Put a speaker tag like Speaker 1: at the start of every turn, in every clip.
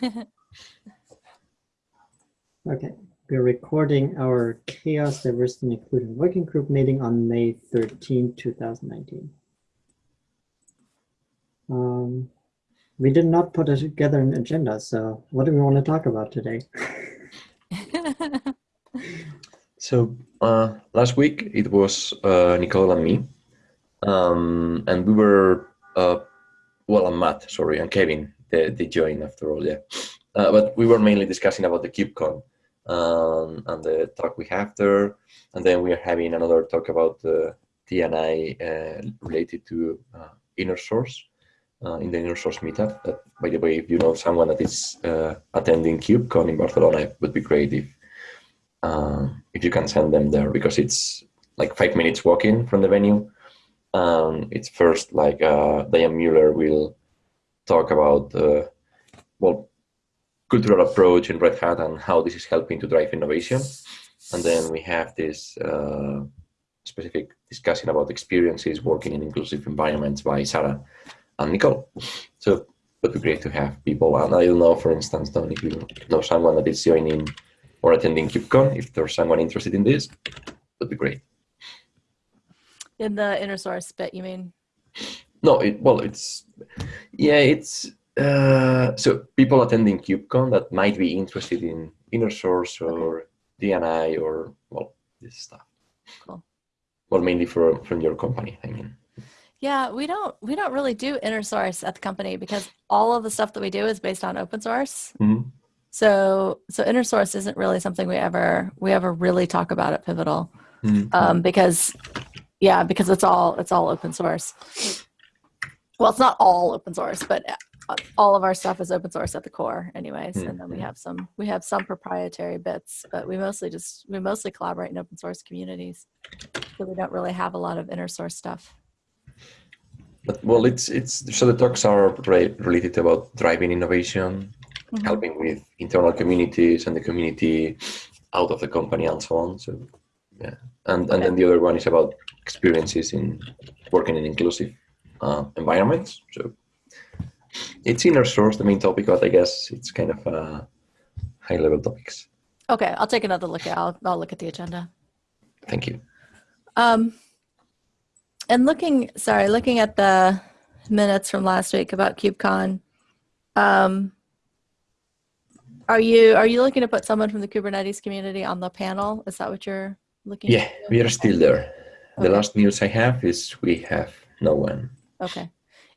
Speaker 1: Okay, we're recording our CHAOSS Diversity and Inclusion Working Group meeting on May 13, 2019. Um, we did not put together an agenda, so what do we want to talk about today?
Speaker 2: So uh, last week it was uh, Nicole and me, um, and we were uh, well, and Matt, sorry, and Kevin. They joined after all, yeah. Uh, but we were mainly discussing about the KubeCon um, and the talk we have there, and then we are having another talk about the DNI uh, related to uh, inner source uh, in the inner source meetup. That, by the way, if you know someone that is uh, attending KubeCon in Barcelona, it would be great if uh, if you can send them there because it's like five minutes walking from the venue. Um, it's first like uh, Diane Mueller will talk about uh, well cultural approach in Red Hat and how this is helping to drive innovation, and then we have this uh, specific discussion about experiences working in inclusive environments by Sarah and Nicole. So it would be great to have people, and I don't know, for instance, Don, if you know someone that is joining or attending KubeCon, if there's someone interested in this, would be great.
Speaker 3: In the inner source bit, you mean?
Speaker 2: No, it, well, it's, yeah, it's, uh, so people attending KubeCon that might be interested in inner source or DNI or, well, this stuff.
Speaker 3: Cool.
Speaker 2: Well, mainly for, from your company, I mean.
Speaker 3: Yeah, we don't we don't really do inner source at the company because all of the stuff that we do is based on open source.
Speaker 2: Mhm.
Speaker 3: So so inner source isn't really something we ever we ever really talk about at Pivotal
Speaker 2: Mhm.
Speaker 3: um, because yeah because it's all it's all open source. Well, it's not all open source, but uh, all of our stuff is open source at the core, anyways. And then we
Speaker 2: Mhm.
Speaker 3: have some we have some proprietary bits, but we mostly just we mostly collaborate in open source communities. So we don't really have a lot of inner source stuff.
Speaker 2: But, well, it's, it's, so the talks are re- related about driving innovation,
Speaker 3: Mhm.
Speaker 2: helping with internal communities and the community out of the company and so on. So yeah, and and then the other one is about experiences in working in inclusive uh, environments. So it's inner source, the main topic, but I guess it's kind of uh, high level topics.
Speaker 3: Okay, I'll take another look at I'll, I'll look at the agenda.
Speaker 2: Thank you.
Speaker 3: Um, and looking, sorry, looking at the minutes from last week about KubeCon, um, are you are you looking to put someone from the Kubernetes community on the panel? Is that what you're looking?
Speaker 2: Yeah, we are still there. The last news I have is we have no one.
Speaker 3: Okay.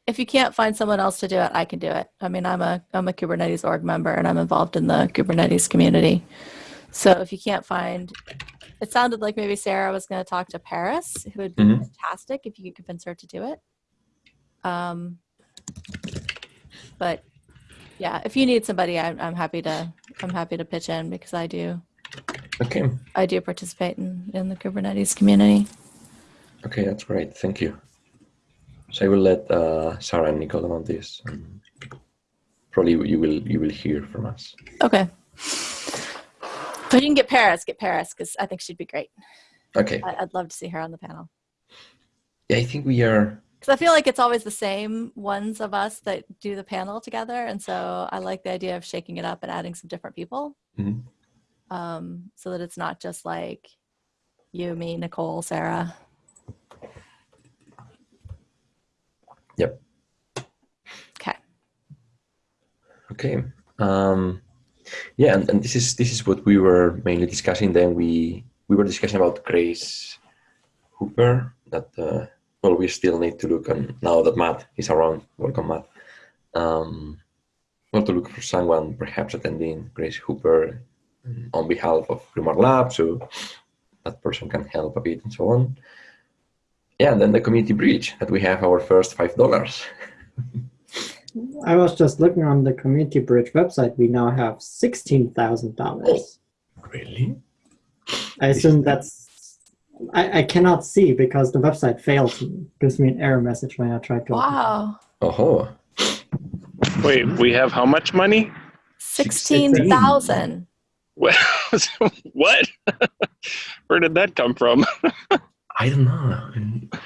Speaker 3: If you can't find someone else to do it, I can do it. I mean, I'm a I'm a Kubernetes org member and I'm involved in the Kubernetes community. So if you can't find, it sounded like maybe Sarah was going to talk to Paris, who would be
Speaker 2: Mhm.
Speaker 3: fantastic if you could convince her to do it. Um, but yeah, if you need somebody, I'm I'm happy to I'm happy to pitch in because I do
Speaker 2: Okay.
Speaker 3: I do participate in in the Kubernetes community.
Speaker 2: Okay, that's great. Thank you. So I will let uh, Sarah and Nicole know this. Probably you will you will hear from us.
Speaker 3: Okay. But you can get Paris, get Paris, because I think she'd be great.
Speaker 2: Okay.
Speaker 3: I- I'd love to see her on the panel.
Speaker 2: Yeah, I think we are.
Speaker 3: Because I feel like it's always the same ones of us that do the panel together. And so I like the idea of shaking it up and adding some different people
Speaker 2: Mhm.
Speaker 3: um, so that it's not just like you, me, Nicole, Sarah.
Speaker 2: Yep.
Speaker 3: Okay.
Speaker 2: Okay. Um, yeah, and, and this is this is what we were mainly discussing. Then we we were discussing about Grace Hopper. That uh, well, we still need to look on now that Matt is around. Welcome, Matt. Um, well, to look for someone perhaps attending Grace Hopper on behalf of Grimoire Lab, so that person can help a bit and so on. Yeah, and then the community bridge that we have our first five dollars.
Speaker 1: I was just looking on the Community Bridge website. We now have $16,000.
Speaker 2: Really?
Speaker 1: I assume that's, I, I cannot see because the website failed. gives me an error message when I try to. open it.
Speaker 3: Wow.
Speaker 2: Oh,
Speaker 4: Wait, we have how much money?
Speaker 3: 16,000.
Speaker 4: What? what? Where did that come from?
Speaker 2: I don't know.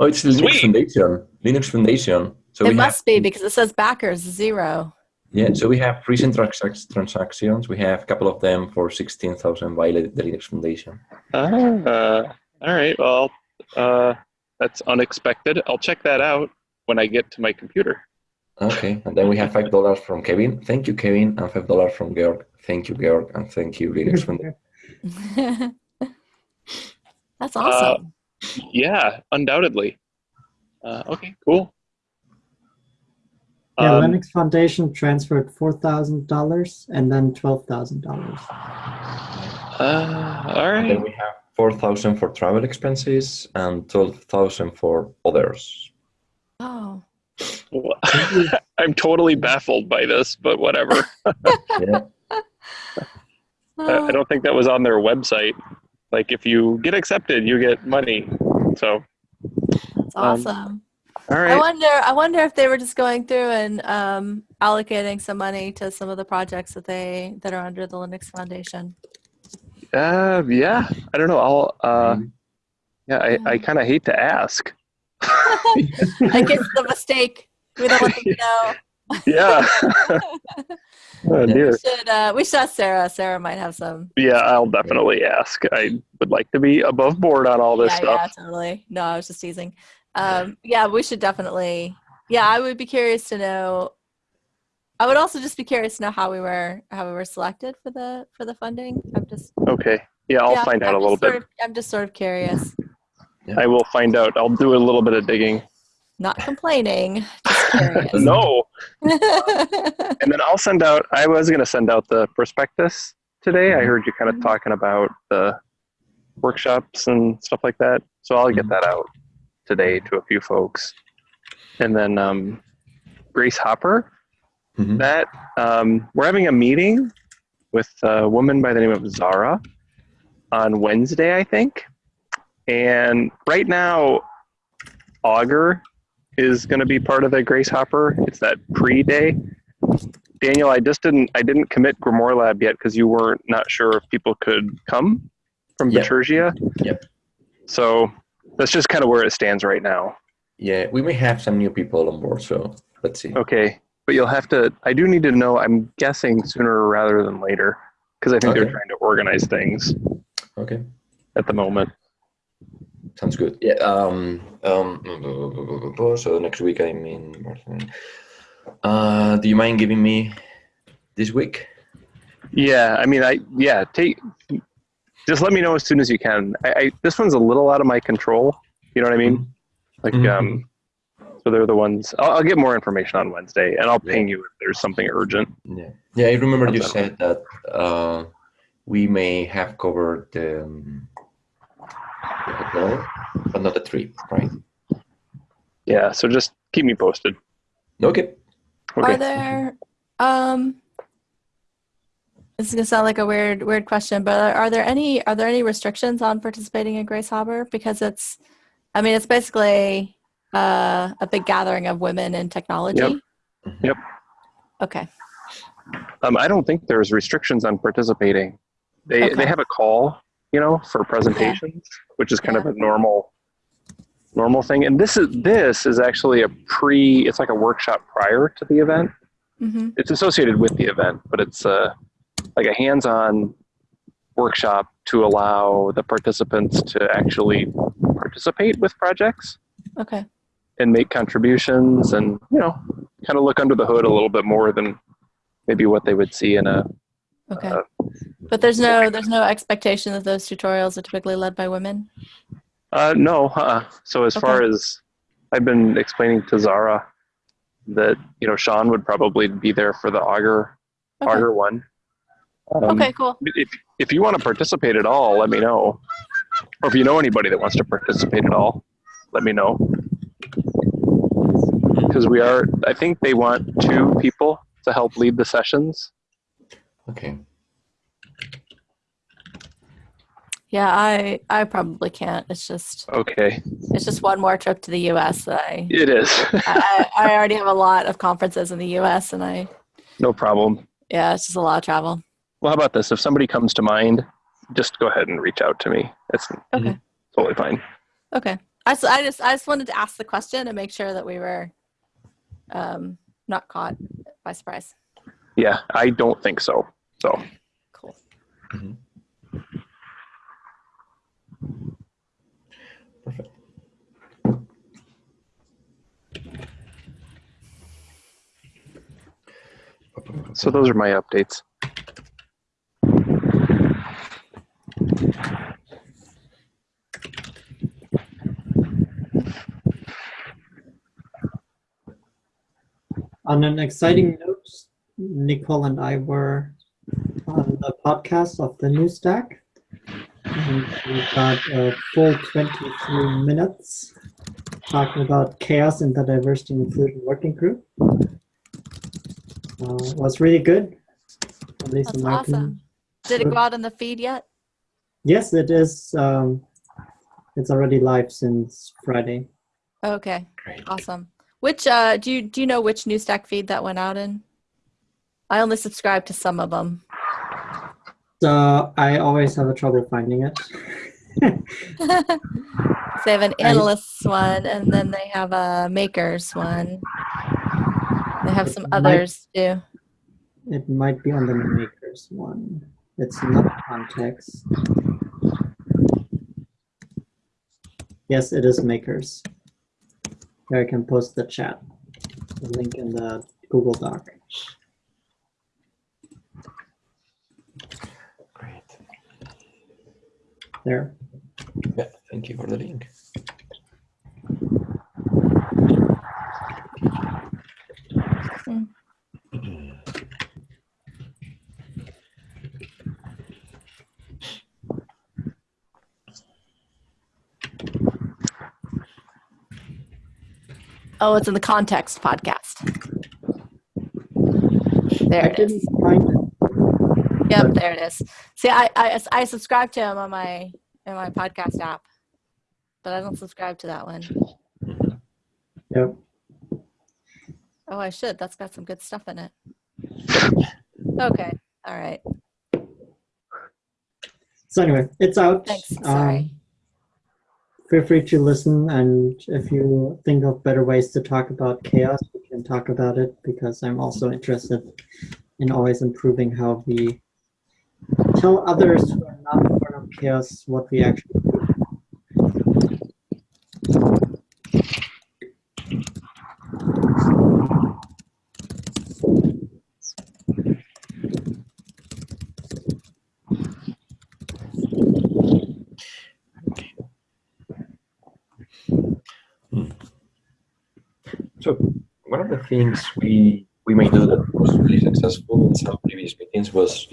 Speaker 2: Oh, it's the Linux
Speaker 4: Sweet.
Speaker 2: Foundation. Linux Foundation. So
Speaker 3: it
Speaker 2: we
Speaker 3: must
Speaker 2: have,
Speaker 3: be because it says backers zero.
Speaker 2: Yeah, so we have recent transac- transactions. We have a couple of them for 16,000 by the Linux Foundation.
Speaker 4: Uh, all right. Well, uh, that's unexpected. I'll check that out when I get to my computer.
Speaker 2: Okay, and then we have $5 from Kevin. Thank you, Kevin. And $5 from Georg. Thank you, Georg. And thank you, Linux Foundation.
Speaker 3: That's awesome.
Speaker 4: Yeah, undoubtedly. Uh, okay, cool.
Speaker 1: Yeah,
Speaker 4: Um,
Speaker 1: Linux Foundation transferred four thousand dollars and then twelve thousand dollars.
Speaker 4: uh, all
Speaker 2: And then we have 4,000 for travel expenses and 12,000 for others.
Speaker 3: oh.
Speaker 4: Well, I'm totally baffled by this, but whatever.
Speaker 2: Yeah.
Speaker 4: I, I don't think that was on their website. Like, if you get accepted, you get money. So,
Speaker 3: That's
Speaker 4: Um,
Speaker 3: awesome.
Speaker 4: all
Speaker 3: I wonder. I wonder if they were just going through and um, allocating some money to some of the projects that they that are under the Linux Foundation.
Speaker 4: Uh, yeah. I don't know. I'll. Uh, yeah. I, I kind of hate to ask.
Speaker 3: I guess the mistake. We don't want them to know.
Speaker 4: Yeah. oh dear.
Speaker 3: We should. Uh, we should ask Sarah. Sarah might have some.
Speaker 4: Yeah, I'll definitely ask. I would like to be above board on all this
Speaker 3: yeah,
Speaker 4: stuff.
Speaker 3: yeah, totally. No, I was just teasing. Um, yeah, we should definitely. Yeah, I would be curious to know. I would also just be curious to know how we were how we were selected for the for the funding. I'm just
Speaker 4: Okay. Yeah, I'll
Speaker 3: yeah,
Speaker 4: find out
Speaker 3: I'm
Speaker 4: a little bit.
Speaker 3: Of, I'm just sort of curious.
Speaker 4: I will find out. I'll do a little bit of digging.
Speaker 3: Not complaining, just curious.
Speaker 4: No. And then I'll send out, I was going to send out the prospectus today. I heard you kind of
Speaker 3: Mhm.
Speaker 4: talking about the workshops and stuff like that. So I'll get
Speaker 2: Mhm.
Speaker 4: that out today to a few folks. And then um, Grace Hopper,
Speaker 2: Mhm.
Speaker 4: that um, we're having a meeting with a woman by the name of Zara on Wednesday, I think. And right now, Augur is going to be part of the Grace Hopper. It's that pre-day. Daniel, I just didn't I didn't commit Grimoire Lab yet because you weren't not sure if people could come from
Speaker 2: Yep.
Speaker 4: Bitergia.
Speaker 2: Yep.
Speaker 4: So that's just kind of where it stands right now.
Speaker 2: Yeah, we may have some new people on board, so let's see.
Speaker 4: Okay, but you'll have to. I do need to know. I'm guessing sooner rather than later because I think
Speaker 2: Okay.
Speaker 4: they're trying to organize things
Speaker 2: Okay,
Speaker 4: at the moment.
Speaker 2: Sounds good. Yeah. Um. Um. So next week I'm in Barcelona. Uh, do you mind giving me this week?
Speaker 4: Yeah, I mean, I yeah. Take just let me know as soon as you can. I, I this one's a little out of my control. You know what I mean? Like
Speaker 2: Mhm.
Speaker 4: um. So they're the ones. I'll, I'll get more information on Wednesday, and I'll
Speaker 2: Yeah.
Speaker 4: ping you if there's something urgent.
Speaker 2: Yeah. Yeah, I remember you said that uh, we may have covered the, um, the hotel, but not the trip, right?
Speaker 4: Yeah. So just keep me posted.
Speaker 2: Okay.
Speaker 4: Okay.
Speaker 3: Are there um this is gonna sound like a weird weird question, but are, are there any are there any restrictions on participating in Grace Hopper? Because it's I mean it's basically uh, a big gathering of women in technology.
Speaker 4: Yep.
Speaker 2: Mhm.
Speaker 4: Yep.
Speaker 3: Okay.
Speaker 4: Um, I don't think there's restrictions on participating. They
Speaker 3: Okay.
Speaker 4: they have a call, you know, for presentations, which is kind of a normal normal thing. And this is this is actually a pre. It's like a workshop prior to the event.
Speaker 3: hmm
Speaker 4: It's associated with the event, but it's uh, like a hands-on workshop to allow the participants to actually participate with projects
Speaker 3: Okay.
Speaker 4: and make contributions and you know kind of look under the hood a little bit more than maybe what they would see in a
Speaker 3: Okay.
Speaker 4: Uh,
Speaker 3: but there's no there's no expectation that those tutorials are typically led by women.
Speaker 4: Uh, no. Uh, so as far as I've been explaining to Zara that you know Sean would probably be there for the Augur
Speaker 3: Okay.
Speaker 4: Augur one. Um,
Speaker 3: okay, cool.
Speaker 4: If if you want to participate at all, let me know. Or if you know anybody that wants to participate at all, let me know. Because we are, I think they want two people to help lead the sessions.
Speaker 2: Okay.
Speaker 3: Yeah, I I probably can't. It's just
Speaker 4: Okay,
Speaker 3: it's just one more trip to the US that I
Speaker 4: it is.
Speaker 3: I, I I already have a lot of conferences in the US and I
Speaker 4: no problem.
Speaker 3: yeah, it's just a lot of travel.
Speaker 4: Well, how about this? If somebody comes to mind, just go ahead and reach out to me. It's
Speaker 3: Okay.
Speaker 4: totally fine.
Speaker 3: Okay. I I just I just wanted to ask the question and make sure that we were um, not caught by surprise.
Speaker 4: Yeah, I don't think so. So
Speaker 3: Cool. Mm-hmm.
Speaker 2: Perfect.
Speaker 4: so those are my updates.
Speaker 1: On an exciting note, Nicole and I were on the podcast of the New Stack. And we got a full 23 minutes talking about CHAOSS in the diversity and inclusion working group. Uh, was really good. At least
Speaker 3: That's
Speaker 1: in my opinion.
Speaker 3: awesome. Did it go out in the feed yet?
Speaker 1: Yes, it is. Um, it's already live since Friday.
Speaker 3: Okay,
Speaker 2: Great.
Speaker 3: awesome. Which uh, do you do you know which new stack feed that went out in? I only subscribe to some of them.
Speaker 1: So I always have a trouble finding it.
Speaker 3: they have an analysts one, and then they have a makers one. They have some
Speaker 1: Might-
Speaker 3: others too.
Speaker 1: It might be on the makers one. It's not context. Yes, it is makers. Here I can post the chat. The link in the Google Doc. There.
Speaker 2: Yeah, thank you for the link.
Speaker 3: Mm. Oh, it's in the context podcast. There
Speaker 1: I
Speaker 3: it is.
Speaker 1: didn't find it.
Speaker 3: Yep, there it is. See, I, I I subscribe to him on my in my podcast app, but I don't subscribe to that one.
Speaker 1: Yep.
Speaker 3: Oh, I should. That's got some good stuff in it. Okay. All right.
Speaker 1: So anyway, it's out.
Speaker 3: Thanks.
Speaker 1: Um,
Speaker 3: Sorry.
Speaker 1: feel free to listen and if you think of better ways to talk about CHAOSS we can talk about it because i'm also interested in always improving how we tell others who are not part of CHAOSS what we actually do
Speaker 2: So one of the things we we may do that was really successful in some previous meetings was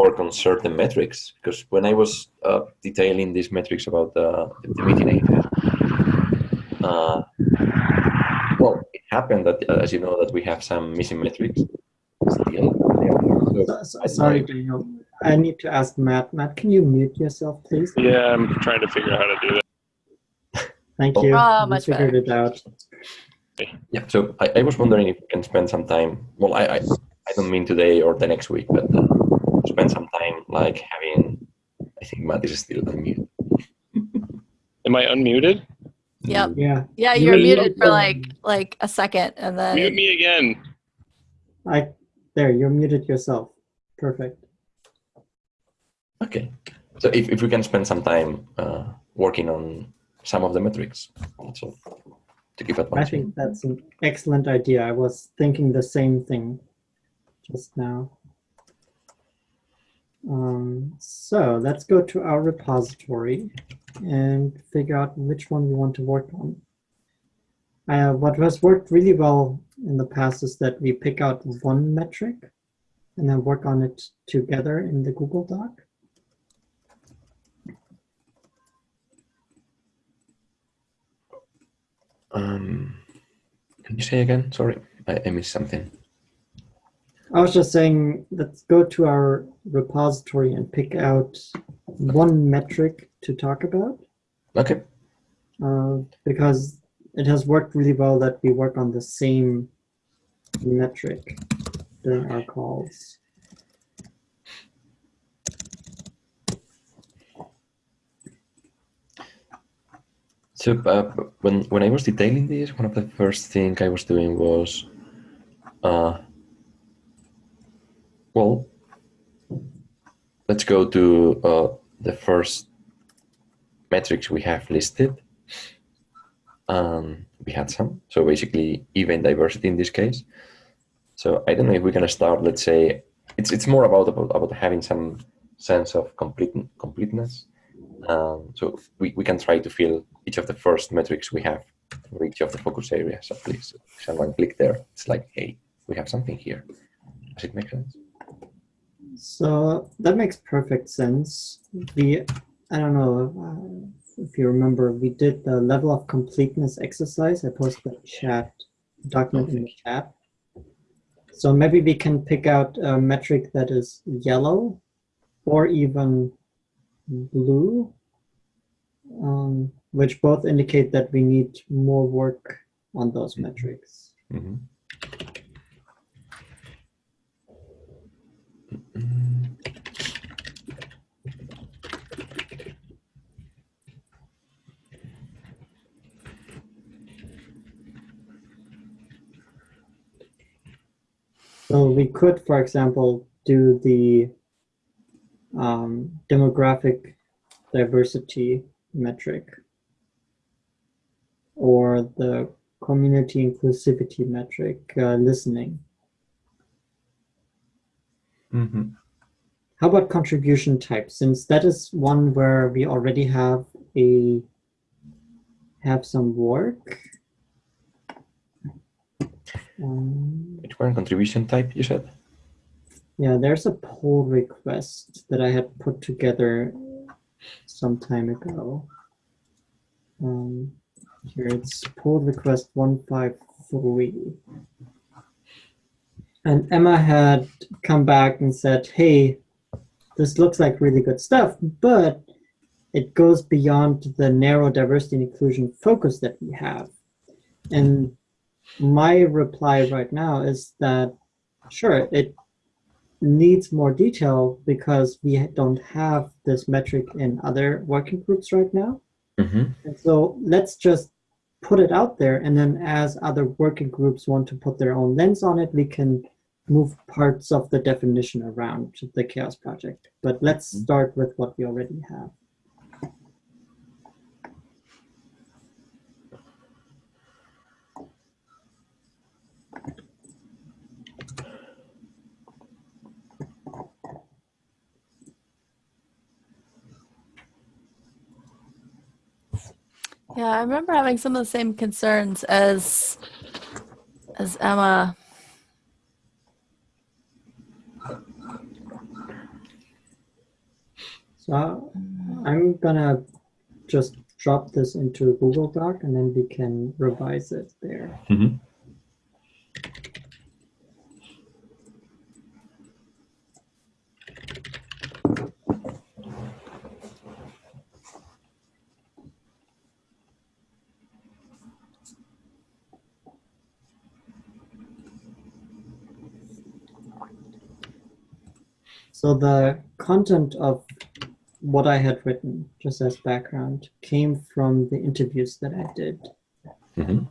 Speaker 2: work on certain metrics. Because when I was uh, detailing these metrics about the, the meeting I uh, well, it happened that, uh, as you know, that we have some missing metrics still. So
Speaker 1: so, so, sorry daniel i need to ask matt matt can you mute yourself please
Speaker 4: Yeah, I'm trying to figure out how to do that.
Speaker 1: thank you
Speaker 3: Oh,
Speaker 1: We
Speaker 3: much
Speaker 1: figured
Speaker 3: better.
Speaker 1: it out
Speaker 2: Yeah, so I, I was wondering if we can spend some time. Well, I, I, I don't mean today or the next week, but uh, spend some time like having. I think Matt is still unmuted.
Speaker 4: Am I unmuted?
Speaker 3: Yep.
Speaker 1: yeah
Speaker 3: Yeah,
Speaker 1: you
Speaker 3: you're
Speaker 1: will
Speaker 3: muted for like like a second, and then
Speaker 4: Mute me again.
Speaker 1: i there you're muted yourself perfect
Speaker 2: Okay. So if, if we can spend some time uh, working on some of the metrics, that's all. To keep
Speaker 1: I think that's an excellent idea. I was thinking the same thing just now. Um, so let's go to our repository and figure out which one we want to work on. Uh, what has worked really well in the past is that we pick out one metric and then work on it together in the Google Doc.
Speaker 2: Um, can you say again? Sorry, I, I missed something.
Speaker 1: I was just saying, let's go to our repository and pick out one metric to talk about.
Speaker 2: Okay.
Speaker 1: uh, because it has worked really well that we work on the same metric during our calls.
Speaker 2: So uh, when when I was detailing this, one of the first thing I was doing was uh, Well, let's go to uh, the first metrics we have listed. Um, we had some, so basically event diversity in this case. So I don't know if we're gonna start. Let's say it's it's more about about, about having some sense of complete completeness. Um, so we, we can try to fill each of the first metrics we have for each of the focus areas. So please, someone click there. It's like, hey, we have something here. Does it make sense?
Speaker 1: So that makes perfect sense. We, I don't know uh, if you remember, we did the level of completeness exercise. I posted the chat document in the chat. So maybe we can pick out a metric that is yellow or even blue, um, which both indicate that we need more work on those metrics.
Speaker 2: Mhm.
Speaker 1: So we could, for example, do the um, demographic diversity metric or the community inclusivity metric, uh, listening.
Speaker 2: Mhm.
Speaker 1: How about contribution type? Since that is one where we already have a have some work. Um,
Speaker 2: Which one? Contribution type, you said?
Speaker 1: Yeah, there's a pull request that I had put together some time ago. Um, here it's pull request 153. And Emma had come back and said, hey, this looks like really good stuff, but it goes beyond the narrow diversity and inclusion focus that we have. And my reply right now is that, sure, it needs more detail because we don't have this metric in other working groups right now.
Speaker 2: Mhm.
Speaker 1: And so let's just put it out there. And then as other working groups want to put their own lens on it, we can move parts of the definition around the CHAOSS project. But let's start with what we already have.
Speaker 3: Yeah, I remember having some of the same concerns as as Emma.
Speaker 1: So I'm gonna just drop this into Google Doc and then we can revise it there.
Speaker 2: Mhm.
Speaker 1: So the content of what I had written, just as background, came from the interviews that I did.
Speaker 2: Mhm.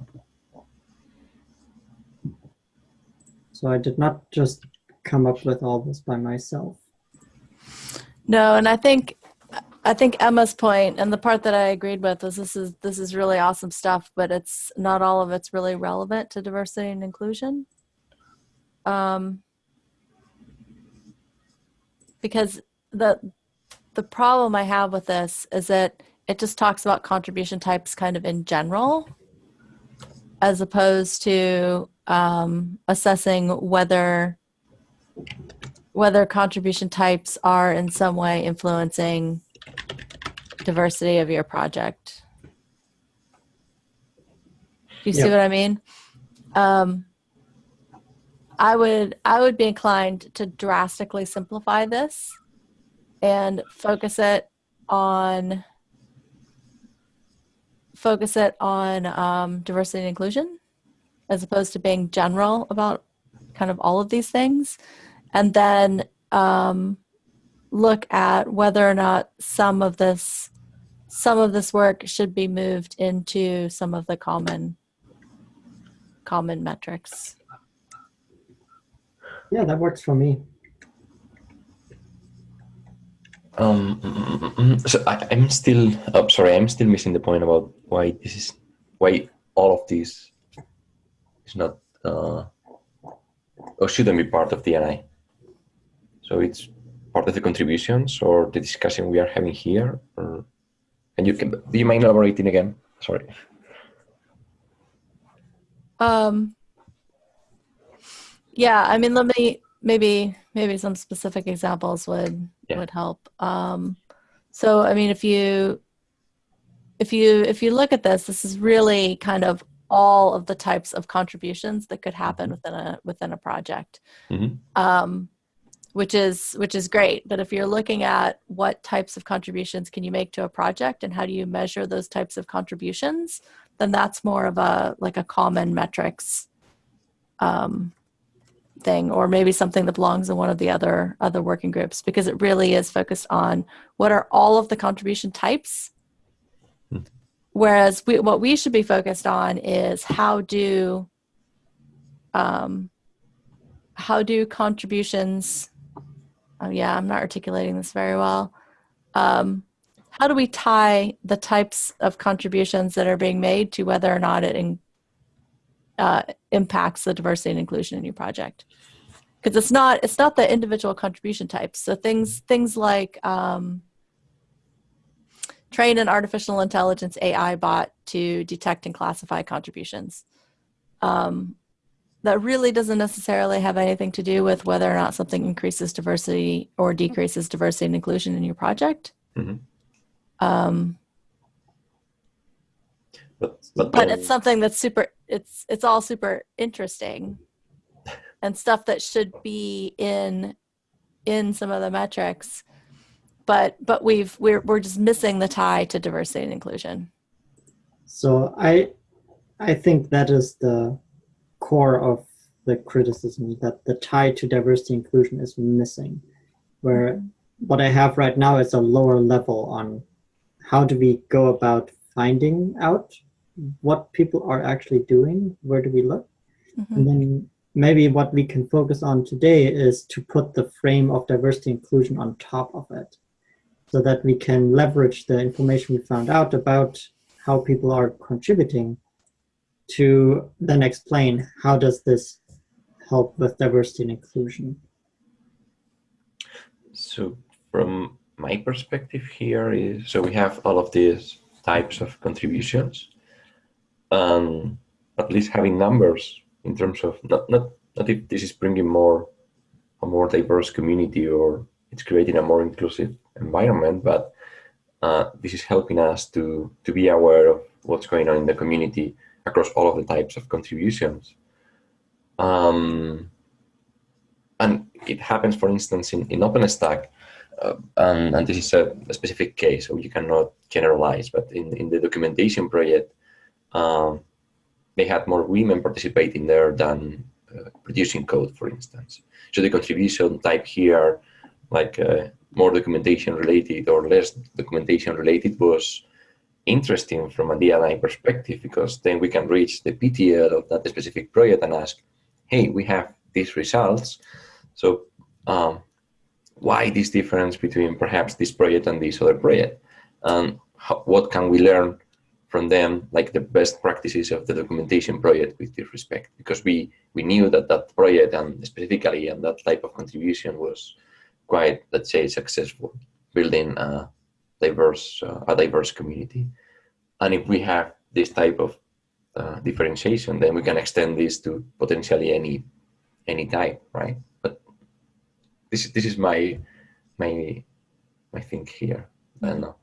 Speaker 1: So I did not just come up with all this by myself.
Speaker 3: No, and I think I think Emma's point and the part that I agreed with was this is this is really awesome stuff, but it's not all of it's really relevant to diversity and inclusion. Um, because the the problem I have with this is that it just talks about contribution types kind of in general, as opposed to um, assessing whether whether contribution types are in some way influencing diversity of your project. Do you see what I mean? Um, I would I would be inclined to drastically simplify this and focus it on focus it on um, diversity and inclusion as opposed to being general about kind of all of these things. And then um, look at whether or not some of this some of this work should be moved into some of the common common metrics
Speaker 1: Yeah, that works for me.
Speaker 2: Um, mm, mm, mm, so I, I'm still, oh, sorry, I'm still missing the point about why this is, why all of this is not, uh, or shouldn't be part of DNI. So it's part of the contributions or the discussion we are having here, or, and you can, do you mind elaborating again? Sorry.
Speaker 3: Um, yeah, I mean, let me maybe maybe some specific examples would
Speaker 2: Yeah.
Speaker 3: would help. Um, so, I mean, if you if you if you look at this, this is really kind of all of the types of contributions that could happen within a within a project,
Speaker 2: Mhm.
Speaker 3: um, which is which is great. But if you're looking at what types of contributions can you make to a project and how do you measure those types of contributions, then that's more of a like a common metrics um, thing, or maybe something that belongs in one of the other other working groups, because it really is focused on what are all of the contribution types.
Speaker 2: Hmm.
Speaker 3: Whereas we, what we should be focused on is how do um, how do contributions oh yeah i'm not articulating this very well um, how do we tie the types of contributions that are being made to whether or not it in, uh, impacts the diversity and inclusion in your project because it's not it's not the individual contribution types so things things like um, train an artificial intelligence ai bot to detect and classify contributions um, that really doesn't necessarily have anything to do with whether or not something increases diversity or decreases diversity and inclusion in your project.
Speaker 2: Mhm.
Speaker 3: Um,
Speaker 2: But, but,
Speaker 3: but it's something that's super. It's it's all super interesting, and stuff that should be in in some of the metrics. But but we've we're we're just missing the tie to diversity and inclusion.
Speaker 1: So I I think that is the core of the criticism that the tie to diversity inclusion is missing. Where mm-hmm. what I have right now is a lower level on how do we go about finding out what people are actually doing, where do we look?
Speaker 3: Mhm.
Speaker 1: And then maybe what we can focus on today is to put the frame of diversity inclusion on top of it so that we can leverage the information we found out about how people are contributing to then explain how does this help with diversity and inclusion.
Speaker 2: So from my perspective here is, so we have all of these types of contributions, um, at least having numbers in terms of not, not, not if this is bringing more, a more diverse community or it's creating a more inclusive environment, but uh, this is helping us to, to be aware of what's going on in the community across all of the types of contributions. Um, and it happens, for instance, in, in OpenStack, uh, and, and this is a, a, specific case, so you cannot generalize, but in, in the documentation project, um, they had more women participating there than uh, producing code, for instance. So the contribution type here, like uh, more documentation related or less documentation related was interesting from a DNI perspective, because then we can reach the PTL of that specific project and ask, hey, we have these results. So um, why this difference between perhaps this project and this other project? And what can we learn from them, like the best practices of the documentation project with this respect? Because we, we knew that that project and specifically and that type of contribution was quite, let's say, successful, building a diverse, uh, a diverse community. And if we have this type of uh, differentiation, then we can extend this to potentially any any type, right? But this this is my my my thing here. I don't know.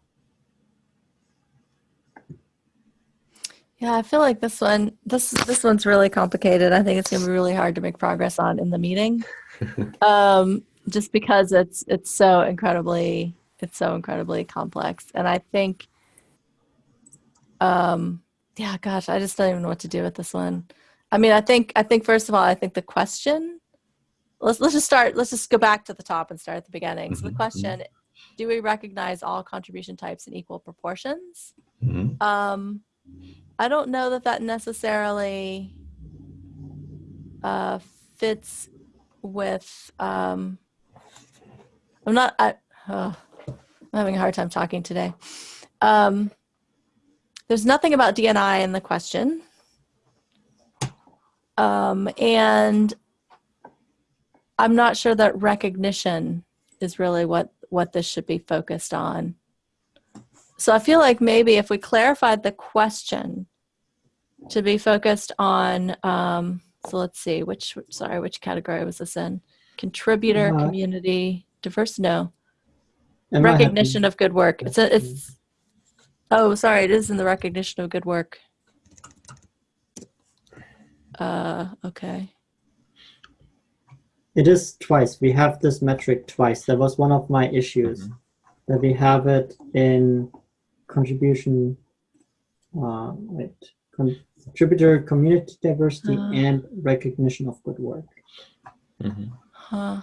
Speaker 3: Yeah, I feel like this one this this one's really complicated. I think it's gonna be really hard to make progress on in the meeting. um, just because it's it's so incredibly it's so incredibly complex. And I think um yeah, gosh, I just don't even know what to do with this one. I mean, I think I think first of all, I think the question let's let's just start let's just go back to the top and start at the beginning. So the
Speaker 2: Mhm,
Speaker 3: question, do we recognize all contribution types in equal proportions?
Speaker 2: Mhm.
Speaker 3: Um, I don't know that that necessarily uh, fits with. Um, I'm not. I, uh, I'm having a hard time talking today. Um, there's nothing about DNI in the question. Um, and I'm not sure that recognition is really what, what this should be focused on. So I feel like maybe if we clarified the question to be focused on, um, so let's see, which, sorry, which category was this in? Contributor,
Speaker 1: Uh,
Speaker 3: community, diverse, no.
Speaker 1: Am I happy?
Speaker 3: Recognition of good work. It's a, it's, oh, sorry, it is in the recognition of good work. Uh, okay.
Speaker 1: It is twice. We have this metric twice. That was one of my issues. That we have it in contribution, uh, wait, contributor community diversity
Speaker 3: Uh.
Speaker 1: and recognition of good work.
Speaker 2: Mhm.
Speaker 3: Huh.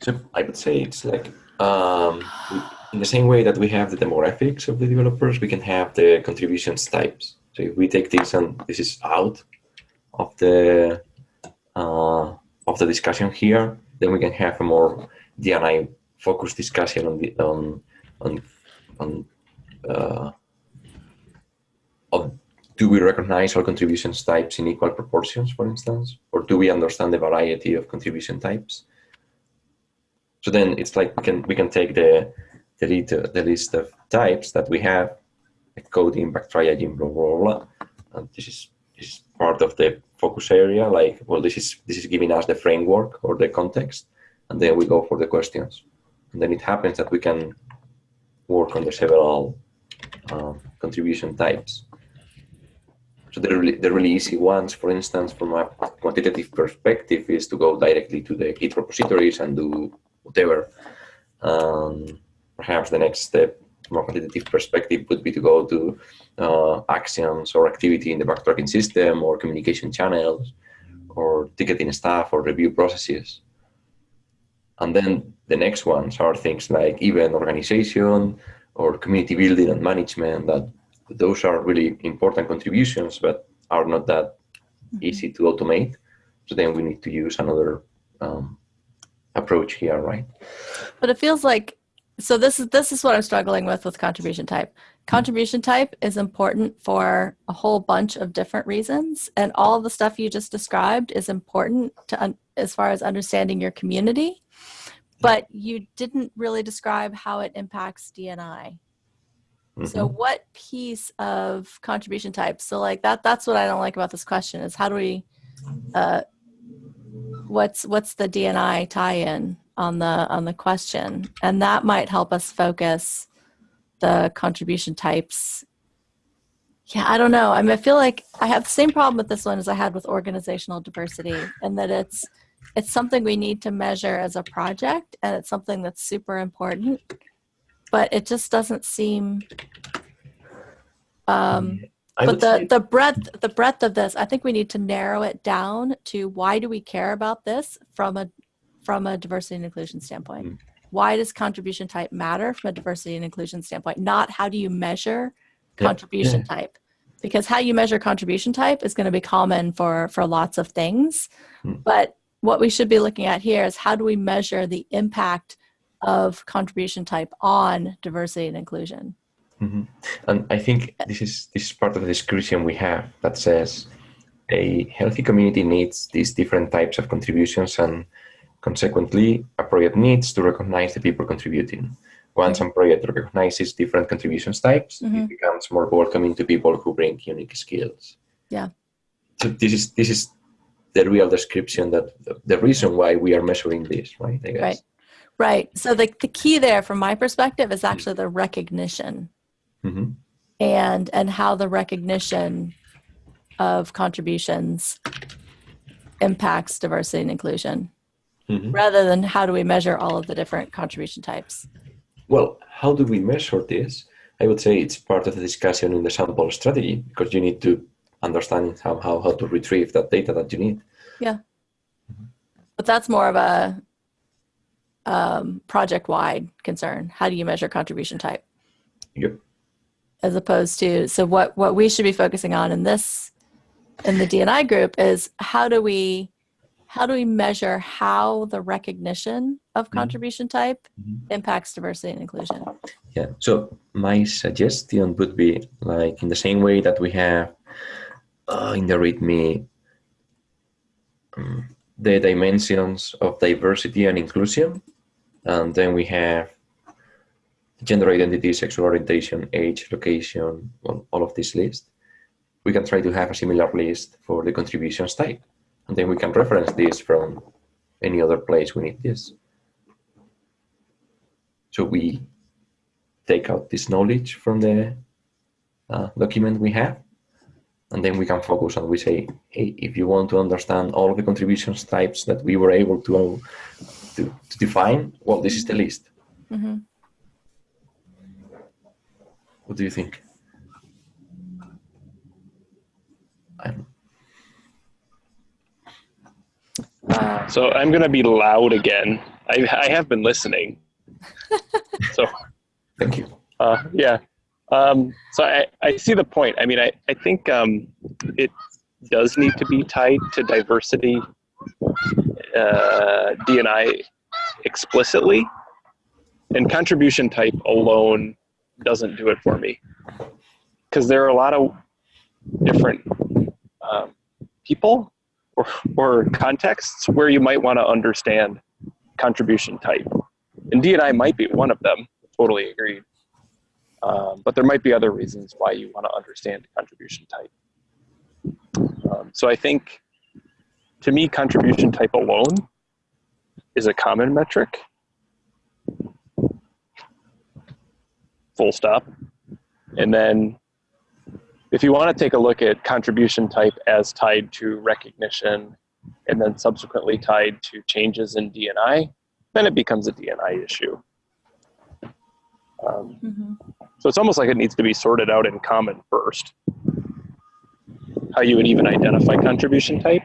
Speaker 2: So I would say it's like um, in the same way that we have the demographics of the developers, we can have the contributions types. So if we take this and this is out of the uh, of the discussion here, then we can have a more DNI focused discussion on the on on on uh, of do we recognize all contributions types in equal proportions, for instance, or do we understand the variety of contribution types? So then it's like we can we can take the the, the list of types that we have, like coding, bug triaging, blah blah blah. And this is is part of the focus area. Like, well, this is this is giving us the framework or the context, and then we go for the questions. And then it happens that we can work on the several um, contribution types. So the really, the really easy ones, for instance, from a quantitative perspective, is to go directly to the Git repositories and do whatever. Um, perhaps the next step from a quantitative perspective would be to go to uh, actions or activity in the bug tracking system or communication channels or ticketing staff or review processes. And then the next ones are things like event organization or community building and management that those are really important contributions, but are not that easy to automate. So then we need to use another um, approach here, right?
Speaker 3: But it feels like so this is this is what I'm struggling with with contribution type. Contribution type is important for a whole bunch of different reasons and all the stuff you just described is important to un- as far as understanding your community. But you didn't really describe how it impacts DNI. So
Speaker 2: Mhm.
Speaker 3: what piece of contribution type? So like that that's what I don't like about this question is how do we uh what's what's the DNI tie-in on the on the question? And that might help us focus the contribution types. Yeah, I don't know. I mean I feel like I have the same problem with this one as I had with organizational diversity and that it's it's something we need to measure as a project and it's something that's super important but it just doesn't seem um,
Speaker 2: I
Speaker 3: but the the breadth the breadth of this i think we need to narrow it down to why do we care about this from a from a diversity and inclusion standpoint.
Speaker 2: Mm.
Speaker 3: why does contribution type matter from a diversity and inclusion standpoint? Not how do you measure
Speaker 2: Yeah,
Speaker 3: contribution type. Because how you measure contribution type is going to be common for for lots of things.
Speaker 2: Mm.
Speaker 3: but what we should be looking at here is how do we measure the impact of contribution type on diversity and inclusion?
Speaker 2: Mhm. And I think this is this is part of the description we have that says a healthy community needs these different types of contributions and consequently a project needs to recognize the people contributing. Once a project recognizes different contributions types,
Speaker 3: Mhm.
Speaker 2: it becomes more welcoming to people who bring unique skills.
Speaker 3: Yeah.
Speaker 2: So this is this is the real description that the, reason why we are measuring this, right? I guess.
Speaker 3: Right. Right. So the, the key there from my perspective is actually the recognition
Speaker 2: Mhm.
Speaker 3: and and how the recognition of contributions impacts diversity and inclusion
Speaker 2: Mhm.
Speaker 3: rather than how do we measure all of the different contribution types.
Speaker 2: Well, how do we measure this? I would say it's part of the discussion in the sample strategy because you need to understand how, how, how to retrieve that data that you need. Yeah.
Speaker 3: But that's more of a um, project wide concern. How do you measure contribution type?
Speaker 2: Yep.
Speaker 3: as opposed to so what what we should be focusing on in this in the DNI group is how do we how do we measure how the recognition of contribution type
Speaker 2: Mhm.
Speaker 3: impacts diversity and inclusion?
Speaker 2: Yeah. So my suggestion would be like in the same way that we have uh, in the README um, the dimensions of diversity and inclusion, and then we have gender identity, sexual orientation, age, location, well, all of this list. We can try to have a similar list for the contributions type, and then we can reference this from any other place we need this. So we take out this knowledge from the uh, document we have, and then we can focus and we say, hey, if you want to understand all the contributions types that we were able to, to, to define, well, this is the list.
Speaker 3: hmm
Speaker 2: What do you think? I'm,
Speaker 3: Uh,
Speaker 4: So I'm going to be loud again. I, I have been listening. so
Speaker 2: thank you.
Speaker 4: uh, yeah. Um, so I, I see the point. I mean, I, I think um, it does need to be tied to diversity uh, DNI explicitly, and contribution type alone doesn't do it for me because there are a lot of different um, people or, or contexts where you might want to understand contribution type, and DNI might be one of them. Totally agreed. Um, but there might be other reasons why you want to understand contribution type. Um, so I think, to me, contribution type alone is a common metric. Full stop. And then, if you want to take a look at contribution type as tied to recognition and then subsequently tied to changes in DNI, then it becomes a DNI issue. Um,
Speaker 3: mhm.
Speaker 4: so it's almost like it needs to be sorted out in common first. How you would even identify contribution type.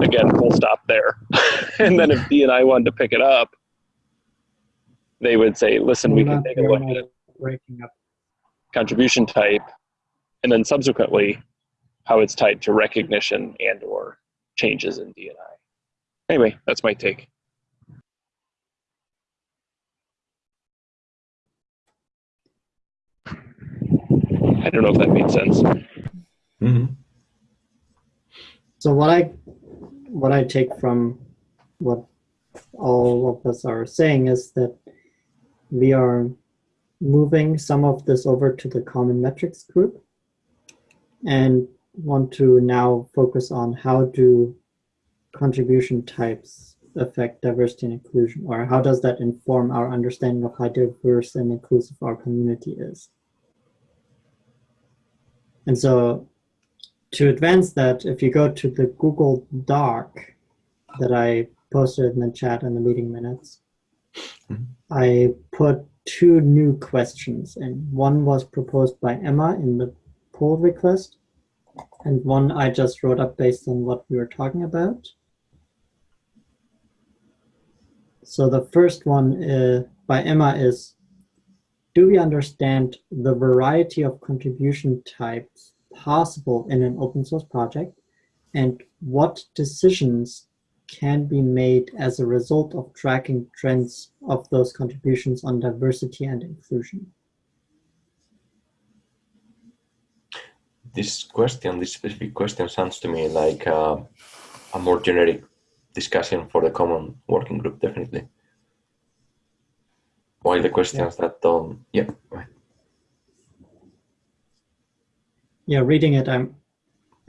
Speaker 4: Again, full stop there. and then if DNI wanted to pick it up, they would say, listen, we
Speaker 1: We're
Speaker 4: can
Speaker 1: not-
Speaker 4: take a look
Speaker 1: not
Speaker 4: at
Speaker 1: Breaking up.
Speaker 4: Contribution type, and then subsequently how it's tied to recognition and or changes in D and I. Anyway, that's my take. I don't know if that made sense.
Speaker 2: hmm
Speaker 1: So what I what I take from what all of us are saying is that we are moving some of this over to the common metrics group and want to now focus on how do contribution types affect diversity and inclusion or how does that inform our understanding of how diverse and inclusive our community is. And so to advance that, if you go to the Google Doc that I posted in the chat in the meeting minutes,
Speaker 2: Mhm.
Speaker 1: I put two new questions and one was proposed by Emma in the pull request and one I just wrote up based on what we were talking about. So the first one uh, by Emma is, do we understand the variety of contribution types possible in an open source project and what decisions can be made as a result of tracking trends of those contributions on diversity and inclusion.
Speaker 2: This question, this specific question, sounds to me like uh, a more generic discussion for the common working group, definitely. While the questions that don't, yeah.
Speaker 1: Yeah, reading it, I'm,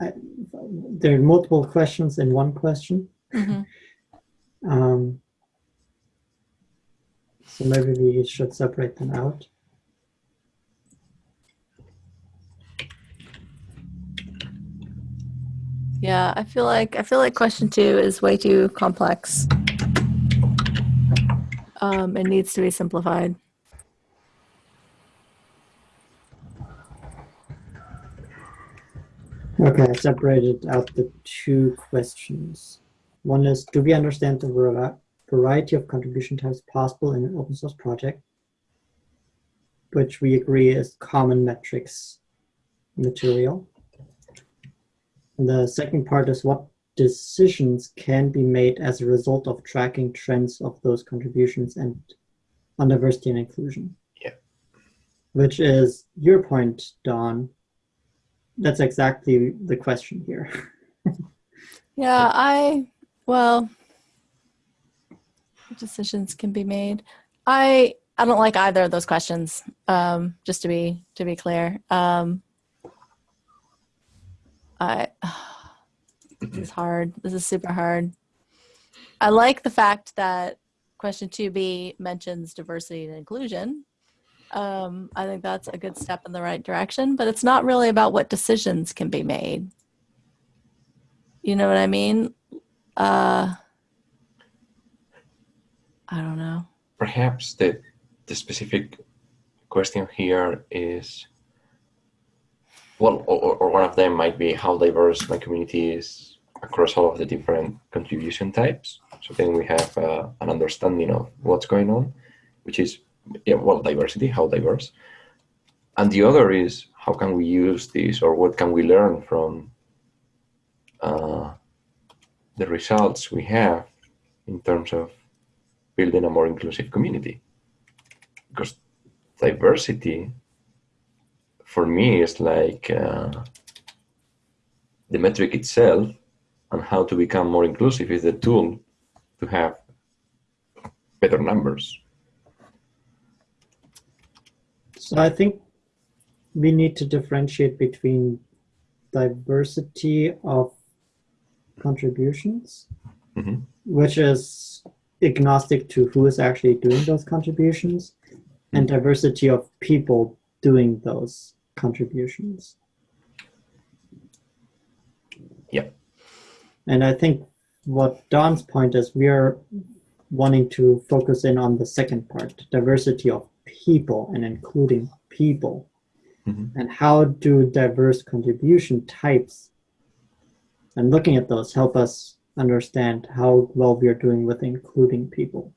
Speaker 1: I, there are multiple questions in one question.
Speaker 3: Mhm.
Speaker 1: Um, so maybe we should separate them out.
Speaker 3: Yeah, I feel like I feel like question two is way too complex. Um, it needs to be simplified.
Speaker 1: Okay, I separated out the two questions. One is, do we understand the variety of contribution types possible in an open source project? Which we agree is common metrics material. And the second part is what decisions can be made as a result of tracking trends of those contributions and on diversity and inclusion.
Speaker 2: Yeah.
Speaker 1: Which is your point, Don. That's exactly the question here.
Speaker 3: Yeah, I well decisions can be made. I I don't like either of those questions. Um, just to be to be clear. Um, I this is hard. This is super hard. I like the fact that question 2b mentions diversity and inclusion. Um, I think that's a good step in the right direction, but it's not really about what decisions can be made. You know what I mean? Uh, I don't know.
Speaker 2: Perhaps the, the specific question here is, well, or, or one of them might be how diverse my community is across all of the different contribution types. So then we have uh, an understanding of what's going on, which is, yeah, well, diversity, how diverse. And the other is how can we use this or what can we learn from uh, the results we have in terms of building a more inclusive community. Because diversity, for me, is like uh, the metric itself and how to become more inclusive is the tool to have better numbers.
Speaker 1: So I think we need to differentiate between diversity of contributions,
Speaker 2: Mhm.
Speaker 1: which is agnostic to who is actually doing those contributions, and diversity of people doing those contributions.
Speaker 2: Yeah.
Speaker 1: And I think what Don's point is, we are wanting to focus in on the second part, diversity of people and including people.
Speaker 2: Mhm.
Speaker 1: And how do diverse contribution types and looking at those help us understand how well we are doing with including people.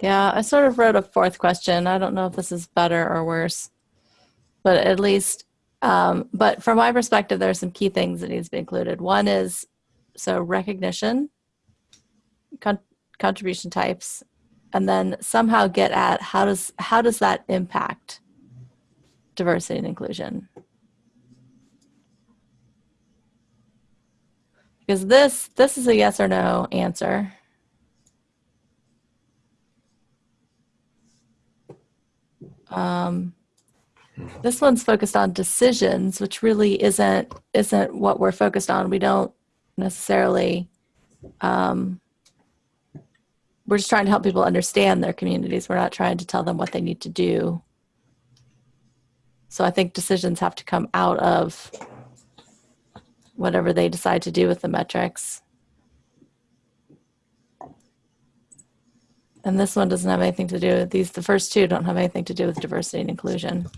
Speaker 3: Yeah, I sort of wrote a fourth question. I don't know if this is better or worse, but at least, um, but from my perspective, there are some key things that needs to be included. One is so recognition, con- contribution types, and then somehow get at how does how does that impact diversity and inclusion? Because this this is a yes or no answer. Um, this one's focused on decisions, which really isn't isn't what we're focused on. We don't necessarily. Um, we're just trying to help people understand their communities. We're not trying to tell them what they need to do. So I think decisions have to come out of whatever they decide to do with the metrics. And this one doesn't have anything to do with these, the first two don't have anything to do with diversity and inclusion.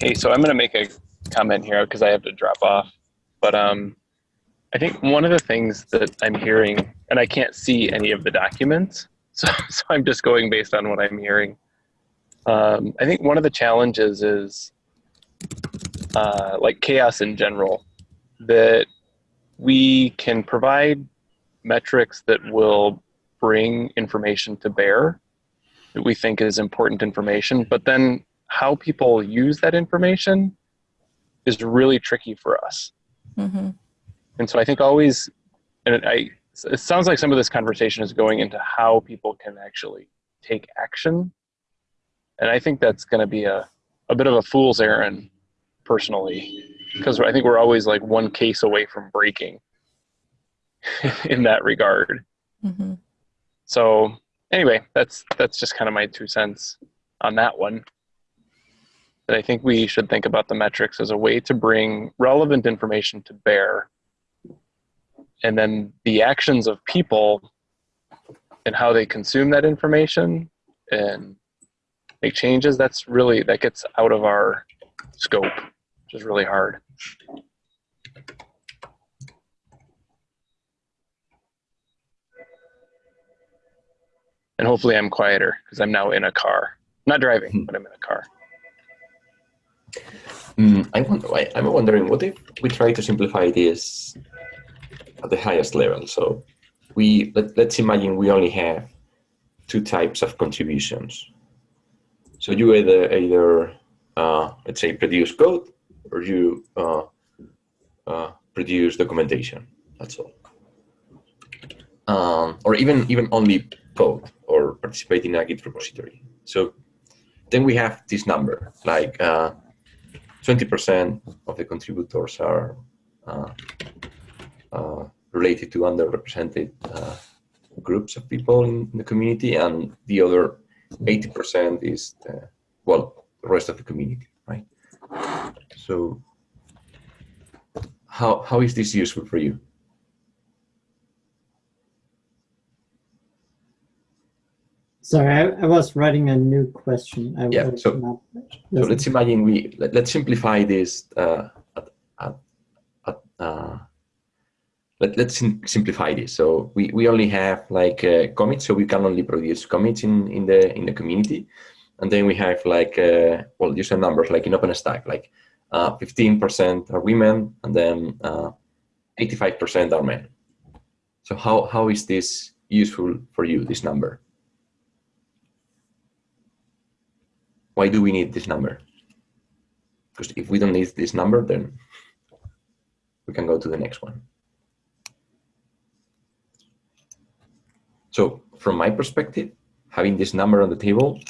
Speaker 4: Hey, so I'm going to make a comment here because I have to drop off. But um, I think one of the things that I'm hearing, and I can't see any of the documents, so, so I'm just going based on what I'm hearing. Um, I think one of the challenges is uh, like CHAOSS in general, that we can provide metrics that will bring information to bear that we think is important information, but then how people use that information is really tricky for us.
Speaker 3: hmm
Speaker 4: And so I think always, and I, it sounds like some of this conversation is going into how people can actually take action. And I think that's going to be a, a bit of a fool's errand personally, because I think we're always like one case away from breaking in that regard.
Speaker 3: hmm
Speaker 4: So anyway, that's that's just kind of my two cents on that one. That I think we should think about the metrics as a way to bring relevant information to bear, and then the actions of people and how they consume that information and make changes. That's really that gets out of our scope, which is really hard. and hopefully I'm quieter because I'm now in a car. Not driving,
Speaker 2: Hmm.
Speaker 4: but I'm in a car.
Speaker 2: Mm, I wonder, I'm wondering what if we try to simplify this at the highest level. So we let, let's imagine we only have two types of contributions. So you either either uh, let's say produce code or you uh, uh, produce documentation. That's all. Um, or even even only code or participate in a Git repository. So then we have this number like. Uh, 20% of the contributors are uh, related to underrepresented uh, groups of people in the community, and the other 80% is the, well, the rest of the community, right? So, how how is this useful for you?
Speaker 1: Sorry, I, I was writing a new question. I
Speaker 2: Yeah, so-
Speaker 1: not
Speaker 2: So let's imagine we let, let's simplify this. Uh, at, at, at, uh, let, let's sim- simplify this. So we, we only have like uh, commits, so we can only produce commits in, in the in the community, and then we have like uh, well user numbers like in OpenStack, like uh, fifteen percent are women, and then uh, eighty-five percent are men. So how how is this useful for you? This number. Why do we need this number? Because if we don't need this number, then we can go to the next one. So from my perspective, having this number on the table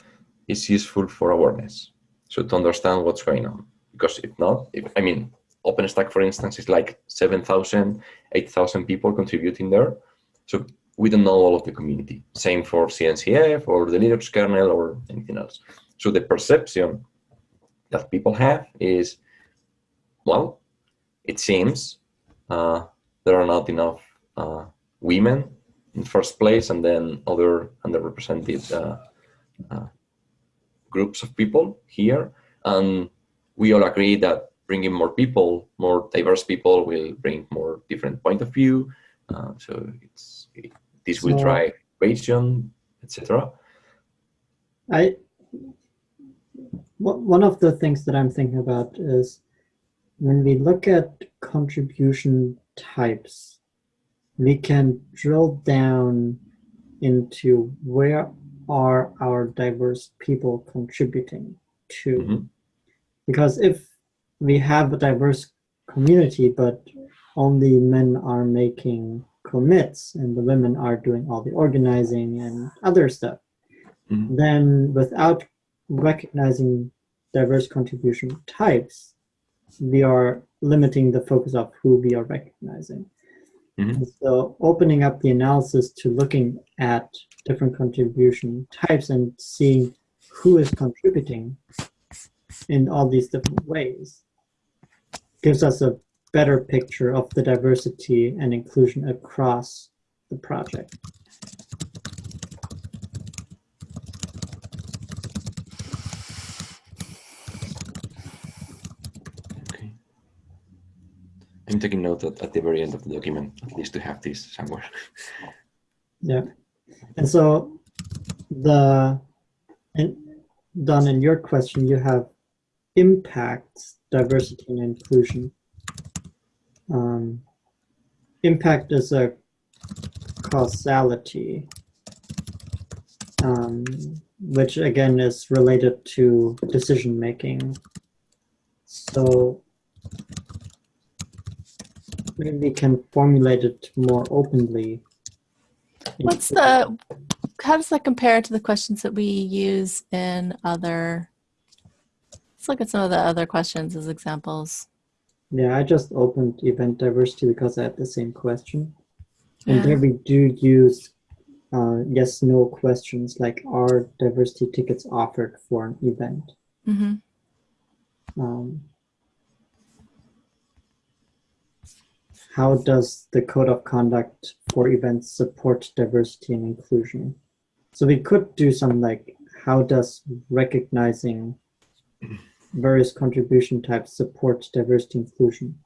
Speaker 2: is useful for awareness. So to understand what's going on. Because if not, if, I mean, OpenStack, for instance, is like 7,000, 8,000 people contributing there. So we don't know all of the community. Same for CNCF or the Linux kernel or anything else. So the perception that people have is, well, it seems uh, there are not enough uh, women in first place, and then other underrepresented uh, uh, groups of people here, and we all agree that bringing more people, more diverse people, will bring more different point of view. Uh, so it's it, this will
Speaker 1: So-
Speaker 2: drive innovation, etc.
Speaker 1: I one of the things that I'm thinking about is when we look at contribution types, we can drill down into where are our diverse people contributing to.
Speaker 2: Mhm.
Speaker 1: Because if we have a diverse community, but only men are making commits and the women are doing all the organizing and other stuff,
Speaker 2: Mhm.
Speaker 1: then without recognizing diverse contribution types, we are limiting the focus of who we are recognizing.
Speaker 2: Mhm.
Speaker 1: So opening up the analysis to looking at different contribution types and seeing who is contributing in all these different ways gives us a better picture of the diversity and inclusion across the project.
Speaker 2: I'm taking note at, at the very end of the document, at least to have this somewhere.
Speaker 1: Yeah. And so the and Don, in your question, you have impacts, diversity and inclusion. Um, impact is a causality, um, which again is related to decision making. So maybe we can formulate it more openly.
Speaker 3: What's the, how does that compare to the questions that we use in other, let's look at some of the other questions as examples.
Speaker 1: Yeah, I just opened event diversity because I had the same question. And
Speaker 3: Yeah.
Speaker 1: there we do use uh, yes, no questions like are diversity tickets offered for an event?
Speaker 3: hmm
Speaker 1: Um, how does the code of conduct for events support diversity and inclusion? So we could do some like, how does recognizing various contribution types support diversity inclusion?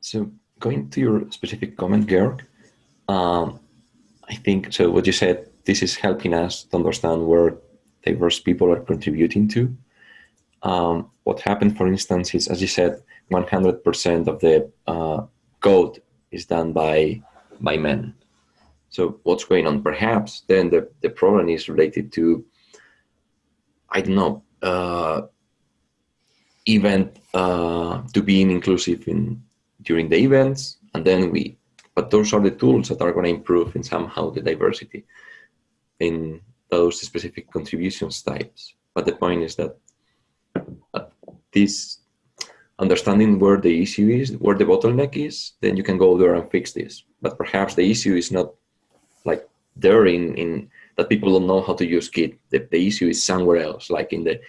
Speaker 2: So going to your specific comment, Georg, um, I think so. What you said, this is helping us to understand where diverse people are contributing to. Um, what happened, for instance, is as you said, 100% of the uh, code is done by by men. So what's going on? Perhaps then the, the problem is related to, I don't know, uh, event uh, to being inclusive in during the events, and then we. But those are the tools that are going to improve in somehow the diversity in those specific contributions types. But the point is that uh, this understanding where the issue is, where the bottleneck is, then you can go there and fix this. But perhaps the issue is not like there in, in that people don't know how to use Git. The, the issue is somewhere else, like in the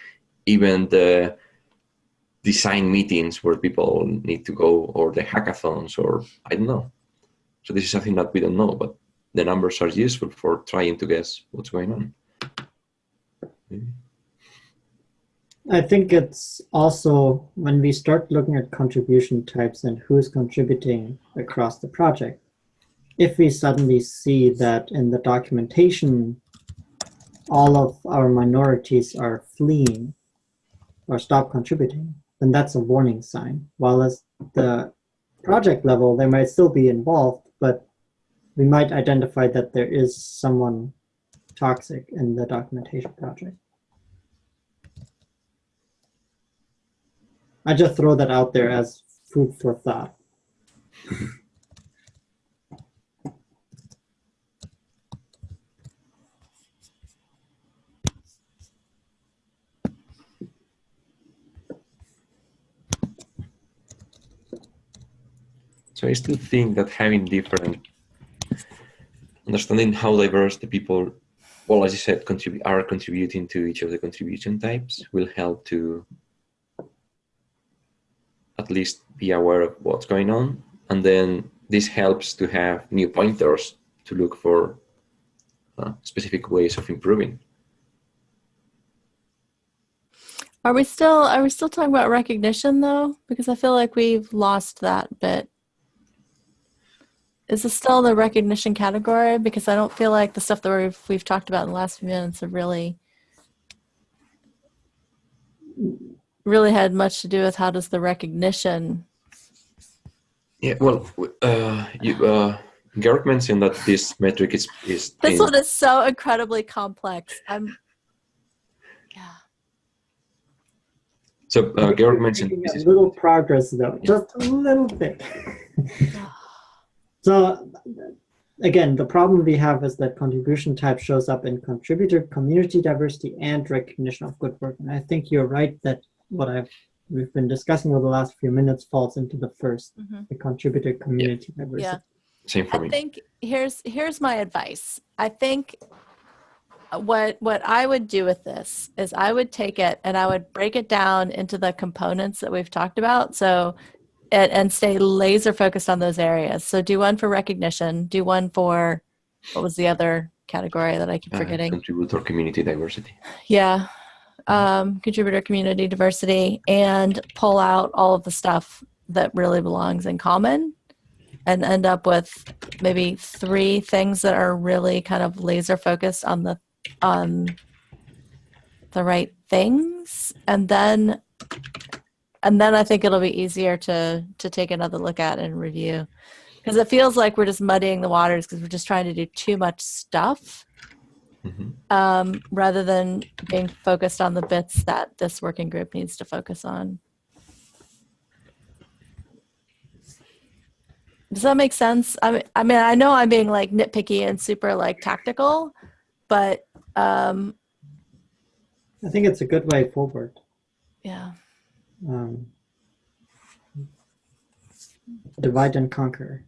Speaker 2: even the design meetings where people need to go or the hackathons or I don't know. So this is something that we don't know, but the numbers are useful for trying to guess what's going on. Maybe.
Speaker 1: I think it's also when we start looking at contribution types and who's contributing across the project. If we suddenly see that in the documentation, all of our minorities are fleeing or stop contributing, then that's a warning sign. While as the project level, they might still be involved, but we might identify that there is someone toxic in the documentation project. I just throw that out there as food for thought.
Speaker 2: So I still think that having different understanding how diverse the people, well, as you said, contribute are contributing to each of the contribution types will help to least be aware of what's going on. And then this helps to have new pointers to look for uh, specific ways of improving.
Speaker 3: Are we still are we still talking about recognition though? Because I feel like we've lost that bit. Is this still the recognition category? Because I don't feel like the stuff that we've we've talked about in the last few minutes have really really had much to do with how does the recognition
Speaker 2: Yeah, well, uh, you, uh, Garrick mentioned that this metric is is
Speaker 3: this
Speaker 2: in-
Speaker 3: one is so incredibly complex. I'm yeah.
Speaker 2: so uh, Garrick
Speaker 1: We're
Speaker 2: mentioned
Speaker 1: making
Speaker 2: this
Speaker 1: a
Speaker 2: is
Speaker 1: little progress though, just a little bit. so again, the problem we have is that contribution type shows up in contributor, community diversity, and recognition of good work. And I think you're right that what I've we've been discussing over the last few minutes falls into the first,
Speaker 3: Mhm.
Speaker 1: the contributor community diversity.
Speaker 3: Yeah.
Speaker 2: same for
Speaker 3: I
Speaker 2: me.
Speaker 3: think here's here's my advice. I think what what I would do with this is I would take it and I would break it down into the components that we've talked about. So and, and stay laser focused on those areas. So do one for recognition, do one for what was the other category that I keep
Speaker 2: Uh,
Speaker 3: forgetting?
Speaker 2: contributor community diversity.
Speaker 3: Yeah. Um, contributor community diversity and pull out all of the stuff that really belongs in common and end up with maybe three things that are really kind of laser focused on the on the right things. And then and then I think it'll be easier to to take another look at and review. Because it feels like we're just muddying the waters because we're just trying to do too much stuff
Speaker 2: Mhm.
Speaker 3: um, rather than being focused on the bits that this working group needs to focus on. Does that make sense? I mean, I mean, I know I'm being like nitpicky and super like tactical, but um,
Speaker 1: I think it's a good way forward.
Speaker 3: yeah,
Speaker 1: Um, divide and conquer.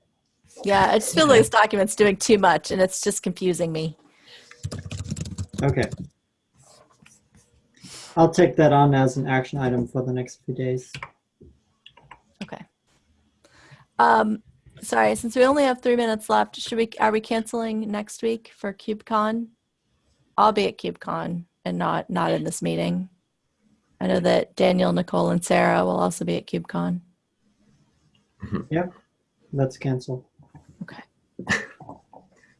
Speaker 3: yeah. I just feel like this document's doing too much, and it's just confusing me.
Speaker 1: Okay. I'll take that on as an action item for the next few days.
Speaker 3: Okay. Um, sorry, since we only have three minutes left, should we? Are we canceling next week for KubeCon? I'll be at KubeCon and not not in this meeting. I know that Daniel, Nicole, and Sarah will also be at KubeCon.
Speaker 1: Let's cancel.
Speaker 3: Okay.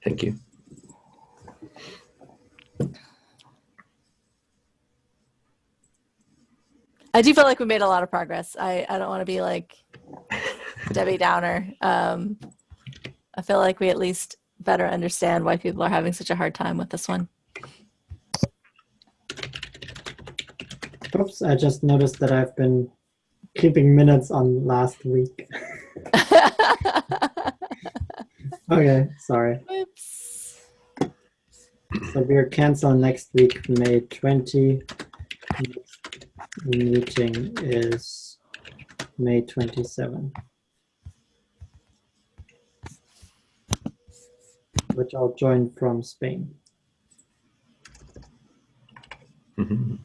Speaker 2: Thank you.
Speaker 3: I do feel like we made a lot of progress. I, I don't want to be like Debbie Downer. Um, I feel like we at least better understand why people are having such a hard time with this one.
Speaker 1: Oops, I just noticed that I've been keeping minutes on last week. Okay, sorry.
Speaker 3: Oops.
Speaker 1: So we're cancel next week, May 20. Next Meeting is May 27. Which I'll join from Spain.
Speaker 2: Mhm.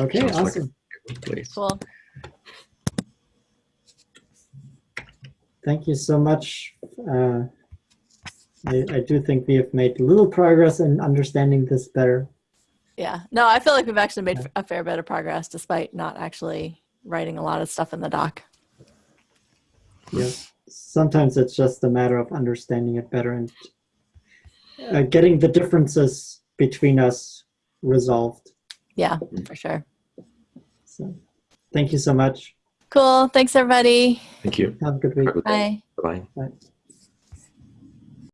Speaker 1: Okay,
Speaker 2: Sounds
Speaker 1: awesome.
Speaker 2: good place.
Speaker 3: Cool.
Speaker 1: Thank you so much. Uh, I, I do think we have made little progress in understanding this better.
Speaker 3: Yeah. No, I feel like we've actually made a fair bit of progress despite not actually writing a lot of stuff in the doc.
Speaker 1: Yeah. Sometimes it's just a matter of understanding it better and uh, getting the differences between us resolved.
Speaker 3: Yeah, for sure.
Speaker 1: So, thank you so much.
Speaker 3: Cool. Thanks, everybody.
Speaker 2: Thank you.
Speaker 1: Have a good week.
Speaker 2: day.
Speaker 3: Bye.
Speaker 2: Bye.
Speaker 1: Bye.